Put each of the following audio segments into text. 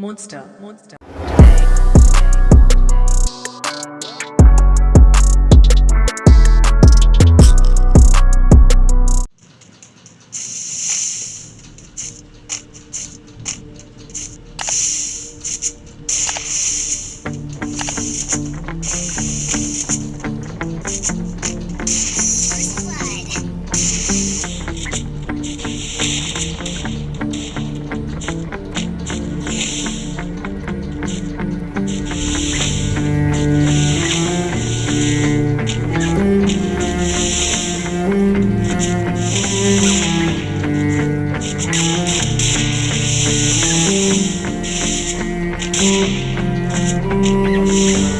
Monster, Monster. Música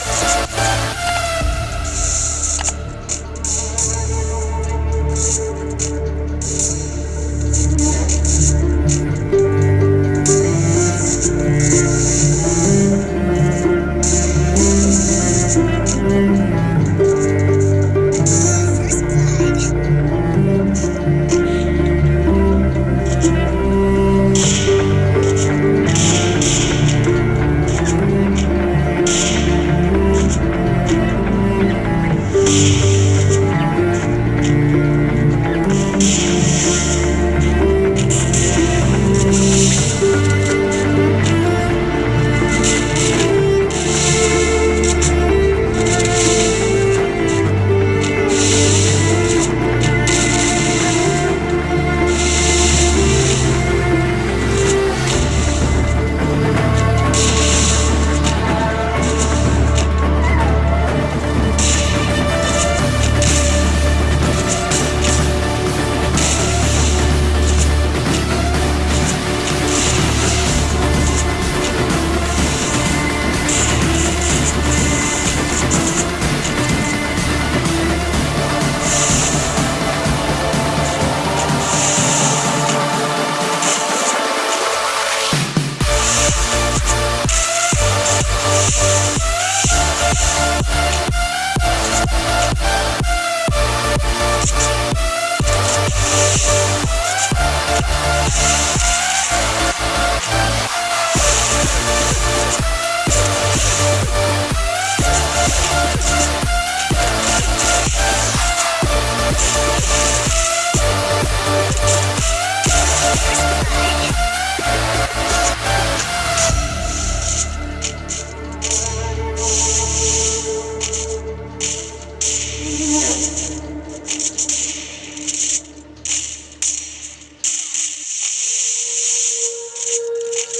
We'll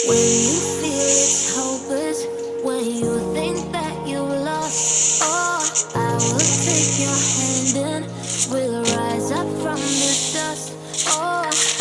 When you feel hopeless, when you think that you're lost oh, I will take your hand and we'll rise up from the dust. Oh.